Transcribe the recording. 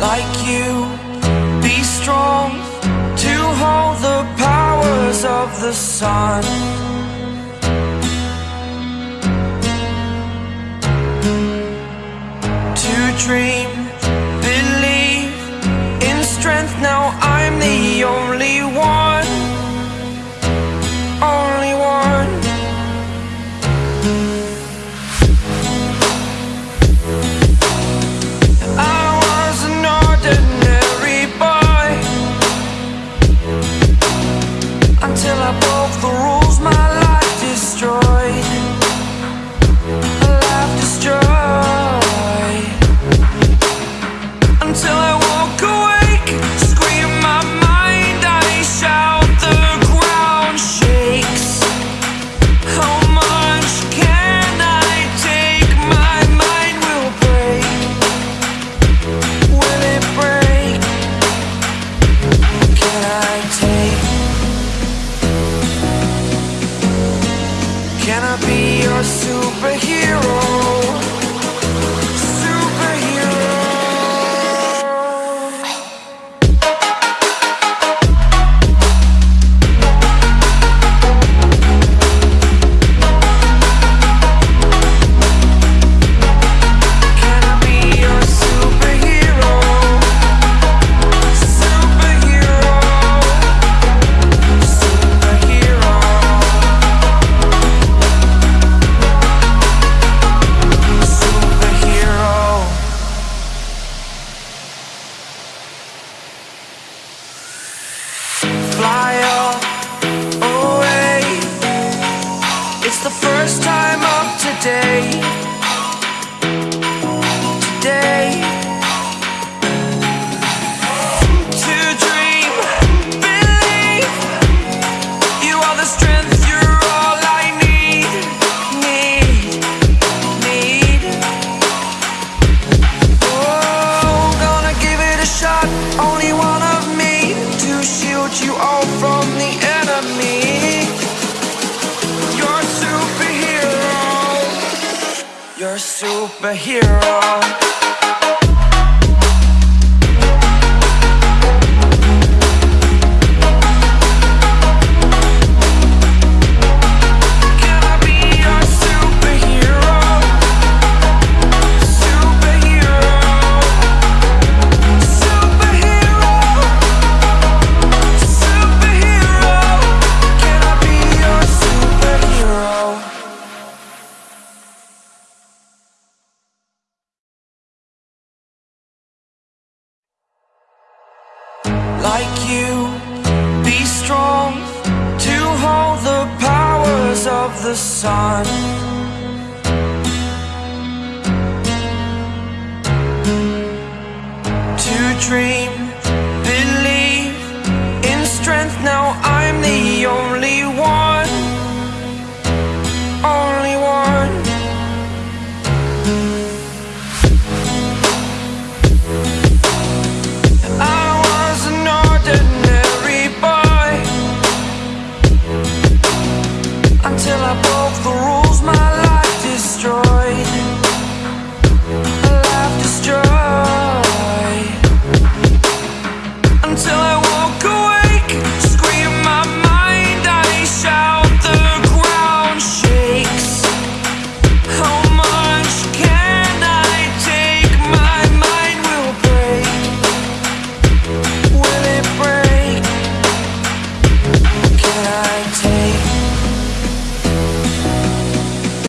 like you. Be strong to hold the powers of the sun. To dream, believe in strength. Now I'm the only one. your superhero. superhero like you. Be strong to hold the powers of the sun. To dream, believe in strength. Now I'm the only